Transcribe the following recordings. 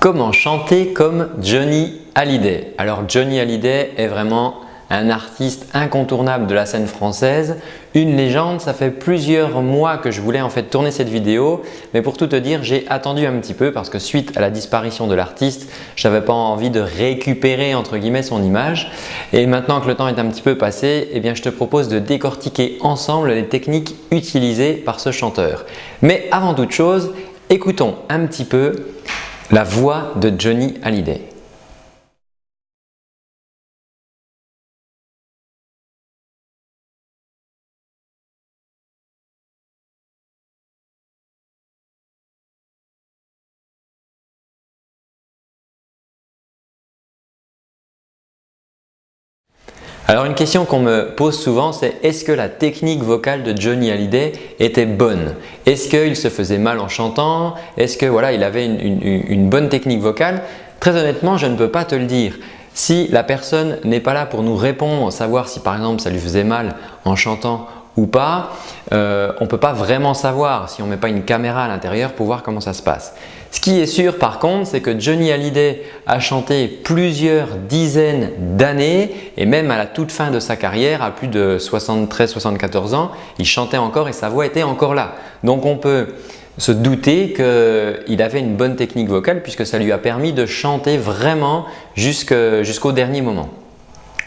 Comment chanter comme Johnny Hallyday Alors Johnny Hallyday est vraiment un artiste incontournable de la scène française, une légende. Ça fait plusieurs mois que je voulais en fait tourner cette vidéo, mais pour tout te dire, j'ai attendu un petit peu parce que suite à la disparition de l'artiste, je n'avais pas envie de récupérer entre guillemets son image. Et maintenant que le temps est un petit peu passé, eh bien, je te propose de décortiquer ensemble les techniques utilisées par ce chanteur. Mais avant toute chose, écoutons un petit peu la voix de Johnny Hallyday. Alors une question qu'on me pose souvent c'est est-ce que la technique vocale de Johnny Hallyday était bonne? Est-ce qu'il se faisait mal en chantant? Est-ce que voilà, il avait une, bonne technique vocale? Très honnêtement, je ne peux pas te le dire. Si la personne n'est pas là pour nous répondre, savoir si par exemple ça lui faisait mal en chantant pas, euh, on ne peut pas vraiment savoir si on ne met pas une caméra à l'intérieur pour voir comment ça se passe. Ce qui est sûr par contre, c'est que Johnny Hallyday a chanté plusieurs dizaines d'années et même à la toute fin de sa carrière, à plus de 73-74 ans, il chantait encore et sa voix était encore là. Donc on peut se douter qu'il avait une bonne technique vocale puisque ça lui a permis de chanter vraiment jusqu'au dernier moment.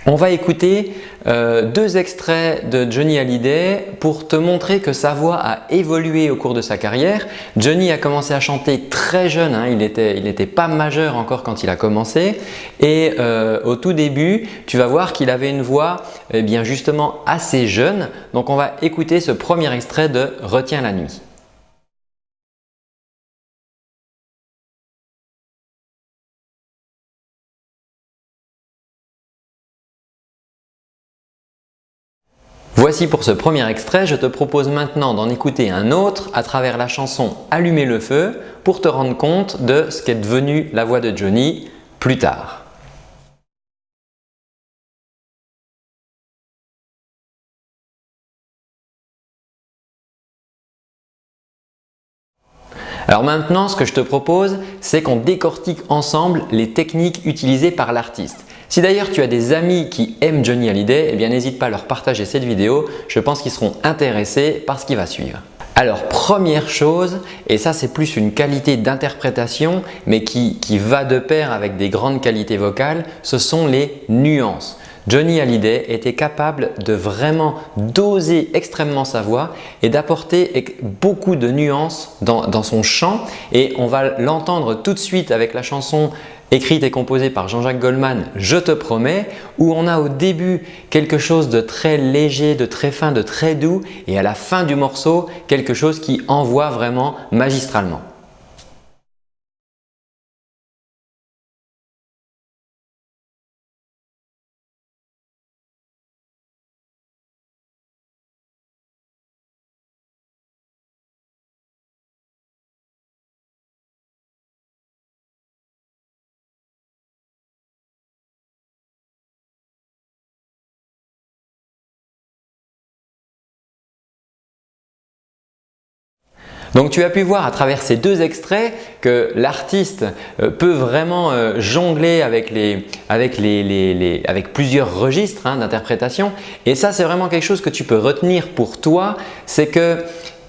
On va écouter euh, deux extraits de Johnny Hallyday pour te montrer que sa voix a évolué au cours de sa carrière. Johnny a commencé à chanter très jeune, hein. il n'était pas majeur encore quand il a commencé et euh, au tout début, tu vas voir qu'il avait une voix eh bien justement assez jeune. Donc on va écouter ce premier extrait de Retiens la nuit. Voici pour ce premier extrait, je te propose maintenant d'en écouter un autre à travers la chanson « Allumer le feu » pour te rendre compte de ce qu'est devenu la voix de Johnny plus tard. Alors maintenant, ce que je te propose, c'est qu'on décortique ensemble les techniques utilisées par l'artiste. Si d'ailleurs tu as des amis qui aiment Johnny Hallyday, eh bien n'hésite pas à leur partager cette vidéo. Je pense qu'ils seront intéressés par ce qui va suivre. Alors première chose, et ça c'est plus une qualité d'interprétation mais qui, va de pair avec des grandes qualités vocales, ce sont les nuances. Johnny Hallyday était capable de vraiment doser extrêmement sa voix et d'apporter beaucoup de nuances dans, son chant et on va l'entendre tout de suite avec la chanson écrite et composée par Jean-Jacques Goldman, Je te promets, où on a au début quelque chose de très léger, de très fin, de très doux et à la fin du morceau, quelque chose qui envoie vraiment magistralement. Donc tu as pu voir à travers ces deux extraits que l'artiste euh, peut vraiment euh, jongler avec, plusieurs registres hein, d'interprétation et ça c'est vraiment quelque chose que tu peux retenir pour toi, c'est que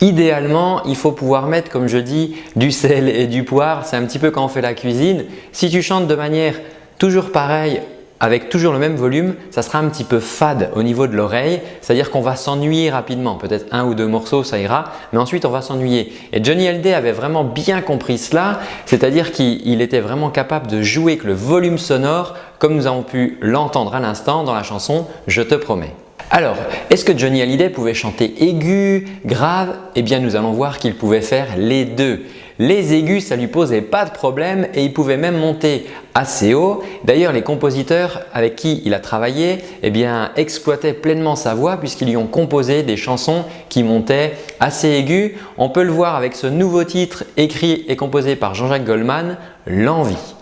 Idéalement, il faut pouvoir mettre, comme je dis, du sel et du poivre. C'est un petit peu quand on fait la cuisine. Si tu chantes de manière toujours pareille avec toujours le même volume, ça sera un petit peu fade au niveau de l'oreille, c'est-à-dire qu'on va s'ennuyer rapidement. Peut-être un ou deux morceaux, ça ira, mais ensuite on va s'ennuyer. Et Johnny Hallyday avait vraiment bien compris cela, c'est-à-dire qu'il était vraiment capable de jouer avec le volume sonore comme nous avons pu l'entendre à l'instant dans la chanson « Je te promets ». Alors, est-ce que Johnny Hallyday pouvait chanter aigu, grave? Eh bien, nous allons voir qu'il pouvait faire les deux. Les aigus, ça lui posait pas de problème et il pouvait même monter assez haut. D'ailleurs, les compositeurs avec qui il a travaillé eh bien, exploitaient pleinement sa voix puisqu'ils lui ont composé des chansons qui montaient assez aigus. On peut le voir avec ce nouveau titre écrit et composé par Jean-Jacques Goldman, « L'envie ».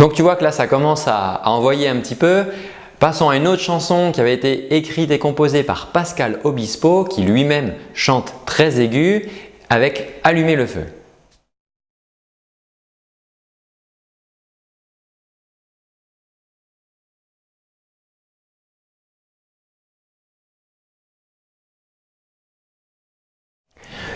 Donc tu vois que là ça commence à, envoyer un petit peu. Passons à une autre chanson qui avait été écrite et composée par Pascal Obispo qui lui-même chante très aigu avec Allumer le feu.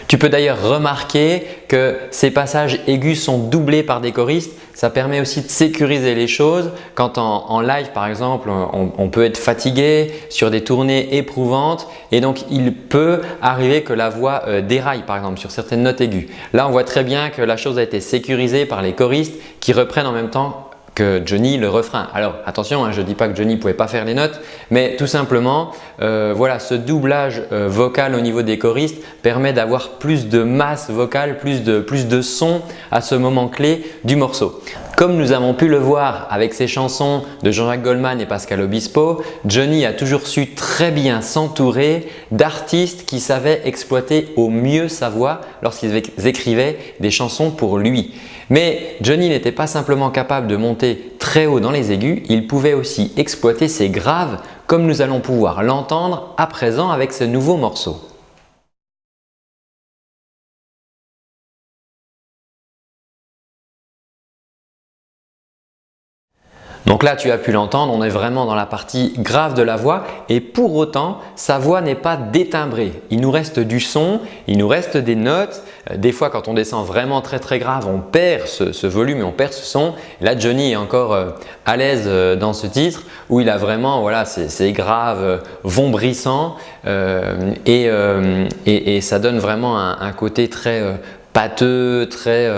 Tu peux d'ailleurs remarquer que ces passages aigus sont doublés par des choristes. Ça permet aussi de sécuriser les choses. Quand en, live par exemple, on, peut être fatigué sur des tournées éprouvantes et donc il peut arriver que la voix euh, déraille par exemple sur certaines notes aiguës. Là, on voit très bien que la chose a été sécurisée par les choristes qui reprennent en même temps que Johnny le refrain. Alors attention, hein, je ne dis pas que Johnny ne pouvait pas faire les notes, mais tout simplement, euh, voilà, ce doublage euh, vocal au niveau des choristes permet d'avoir plus de masse vocale, plus de, plus de son à ce moment clé du morceau. Comme nous avons pu le voir avec ces chansons de Jean-Jacques Goldman et Pascal Obispo, Johnny a toujours su très bien s'entourer d'artistes qui savaient exploiter au mieux sa voix lorsqu'ils écrivaient des chansons pour lui. Mais Johnny n'était pas simplement capable de monter très haut dans les aigus, il pouvait aussi exploiter ses graves comme nous allons pouvoir l'entendre à présent avec ce nouveau morceau. Donc là, tu as pu l'entendre, on est vraiment dans la partie grave de la voix et pour autant, sa voix n'est pas détimbrée. Il nous reste du son, il nous reste des notes. Euh, des fois, quand on descend vraiment très très grave, on perd ce, volume et on perd ce son. Là, Johnny est encore euh, à l'aise euh, dans ce titre où il a vraiment voilà, ces, graves vombrissants et, et, ça donne vraiment un, côté très pâteux, très,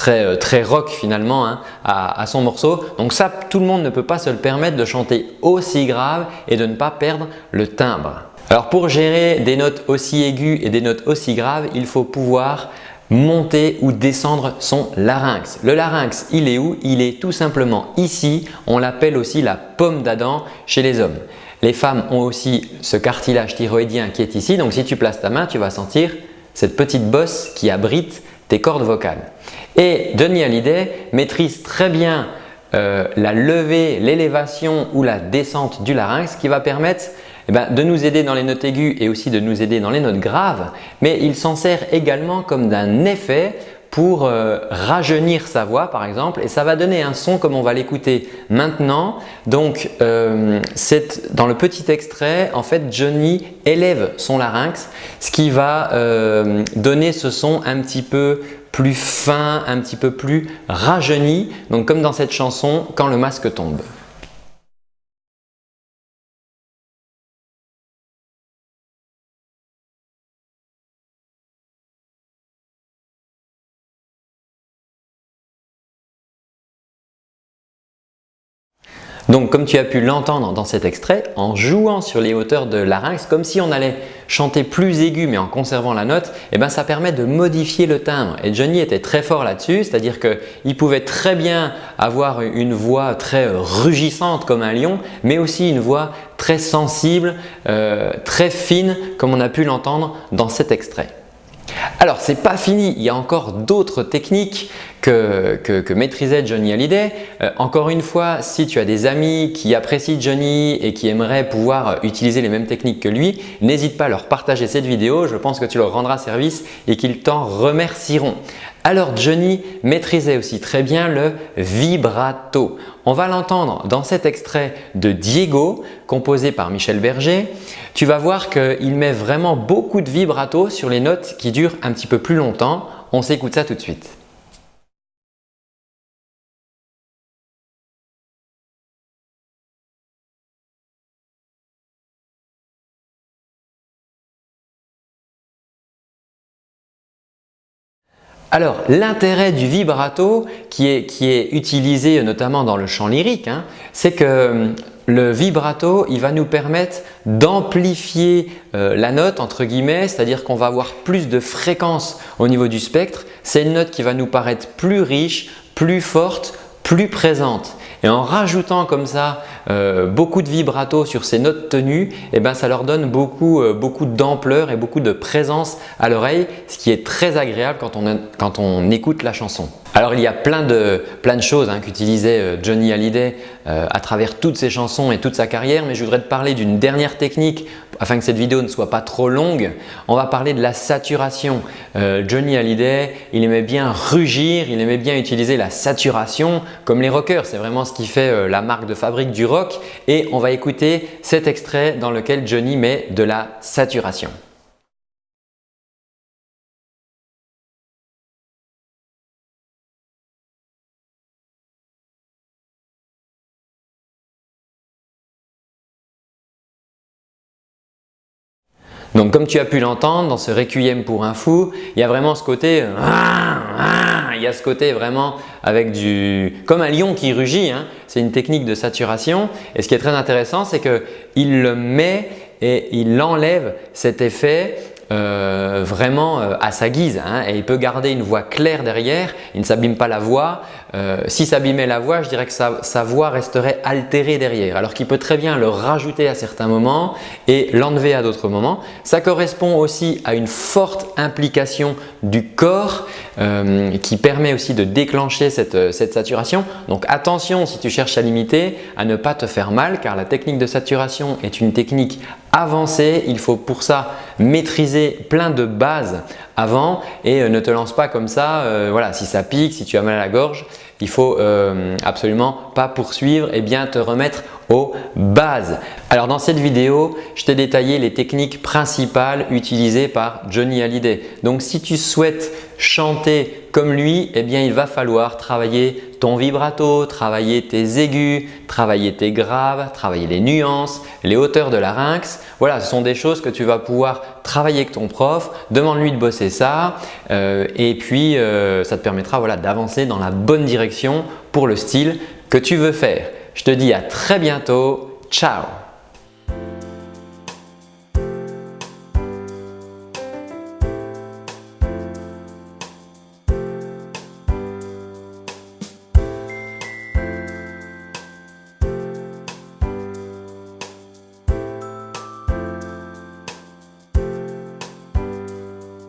très, euh, très rock finalement hein, à, son morceau. Donc ça, tout le monde ne peut pas se le permettre de chanter aussi grave et de ne pas perdre le timbre. Alors pour gérer des notes aussi aiguës et des notes aussi graves, il faut pouvoir monter ou descendre son larynx. Le larynx, il est où? Il est tout simplement ici. On l'appelle aussi la pomme d'Adam chez les hommes. Les femmes ont aussi ce cartilage thyroïdien qui est ici. Donc si tu places ta main, tu vas sentir cette petite bosse qui abrite tes cordes vocales. Et Johnny Hallyday maîtrise très bien euh, la levée, l'élévation ou la descente du larynx qui va permettre eh ben, de nous aider dans les notes aiguës et aussi de nous aider dans les notes graves. Mais il s'en sert également comme d'un effet pour euh, rajeunir sa voix par exemple et ça va donner un son comme on va l'écouter maintenant. Donc euh, dans le petit extrait, en fait Johnny élève son larynx ce qui va euh, donner ce son un petit peu plus fin, un petit peu plus rajeuni, donc comme dans cette chanson « Quand le masque tombe ». Donc comme tu as pu l'entendre dans cet extrait, en jouant sur les hauteurs de larynx, comme si on allait chanter plus aigu mais en conservant la note, eh ben, ça permet de modifier le timbre. Et Johnny était très fort là-dessus, c'est-à-dire qu'il pouvait très bien avoir une voix très rugissante comme un lion, mais aussi une voix très sensible, euh, très fine comme on a pu l'entendre dans cet extrait. Alors, ce n'est pas fini, il y a encore d'autres techniques que, maîtrisait Johnny Hallyday. Euh, encore une fois, si tu as des amis qui apprécient Johnny et qui aimeraient pouvoir utiliser les mêmes techniques que lui, n'hésite pas à leur partager cette vidéo, je pense que tu leur rendras service et qu'ils t'en remercieront. Alors Johnny maîtrisait aussi très bien le vibrato. On va l'entendre dans cet extrait de Diego composé par Michel Berger. Tu vas voir qu'il met vraiment beaucoup de vibrato sur les notes qui durent un petit peu plus longtemps. On s'écoute ça tout de suite. Alors l'intérêt du vibrato qui est, utilisé notamment dans le chant lyrique, hein, c'est que hum, le vibrato il va nous permettre d'amplifier euh, la note entre guillemets, c'est-à-dire qu'on va avoir plus de fréquence au niveau du spectre. C'est une note qui va nous paraître plus riche, plus forte, plus présente. Et en rajoutant comme ça euh, beaucoup de vibrato sur ces notes tenues, eh ben, ça leur donne beaucoup, euh, beaucoup d'ampleur et beaucoup de présence à l'oreille, ce qui est très agréable quand on, quand on écoute la chanson. Alors il y a plein de, choses hein, qu'utilisait euh, Johnny Hallyday euh, à travers toutes ses chansons et toute sa carrière mais je voudrais te parler d'une dernière technique afin que cette vidéo ne soit pas trop longue. On va parler de la saturation. Euh, Johnny Hallyday, il aimait bien rugir, il aimait bien utiliser la saturation comme les rockers. C'est vraiment ce qui fait la marque de fabrique du rock et on va écouter cet extrait dans lequel Johnny met de la saturation. Donc comme tu as pu l'entendre dans ce Requiem pour un fou, il y a vraiment ce côté il y a ce côté vraiment avec du comme un lion qui rugit, hein. c'est une technique de saturation et ce qui est très intéressant c'est qu'il le met et il enlève cet effet euh, vraiment euh, à sa guise hein, il peut garder une voix claire derrière, il ne s'abîme pas la voix. Euh, si s'abîmait la voix, je dirais que sa, voix resterait altérée derrière alors qu'il peut très bien le rajouter à certains moments et l'enlever à d'autres moments. Ça correspond aussi à une forte implication du corps qui permet aussi de déclencher cette saturation. Donc attention si tu cherches à limiter à ne pas te faire mal car la technique de saturation est une technique avancée. Il faut pour ça maîtriser plein de bases avant et euh, ne te lance pas comme ça. Euh, voilà, si ça pique, si tu as mal à la gorge, il faut euh, absolument pas poursuivre et bien te remettre aux bases. Alors dans cette vidéo, je t'ai détaillé les techniques principales utilisées par Johnny Hallyday. Donc si tu souhaites chanter comme lui, eh bien il va falloir travailler ton vibrato, travailler tes aigus, travailler tes graves, travailler les nuances, les hauteurs de larynx. Voilà, ce sont des choses que tu vas pouvoir travailler avec ton prof. Demande-lui de bosser ça euh, et puis euh, ça te permettra voilà, d'avancer dans la bonne direction pour le style que tu veux faire. Je te dis à très bientôt. Ciao